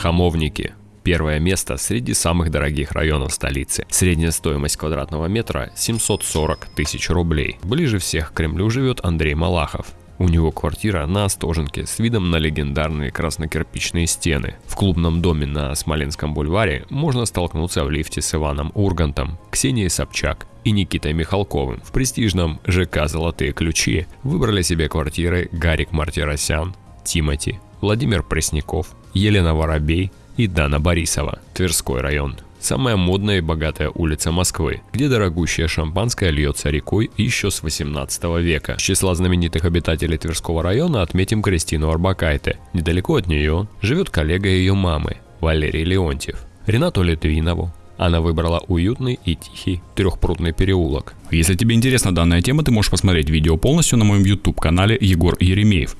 Хамовники. Первое место среди самых дорогих районов столицы. Средняя стоимость квадратного метра 740 тысяч рублей. Ближе всех к Кремлю живет Андрей Малахов. У него квартира на Остоженке с видом на легендарные краснокирпичные стены. В клубном доме на Смоленском бульваре можно столкнуться в лифте с Иваном Ургантом, Ксенией Собчак и Никитой Михалковым. В престижном ЖК «Золотые ключи» выбрали себе квартиры Гарик Мартиросян, Тимати, Владимир Пресняков, Елена Воробей и Дана Борисова, Тверской район. Самая модная и богатая улица Москвы, где дорогущее шампанское льется рекой еще с 18 века. С числа знаменитых обитателей Тверского района отметим Кристину Арбакайте. Недалеко от нее живет коллега ее мамы, Валерий Леонтьев. Ренату Литвинову, она выбрала уютный и тихий трехпрудный переулок. Если тебе интересна данная тема, ты можешь посмотреть видео полностью на моем YouTube канале Егор Еремеев.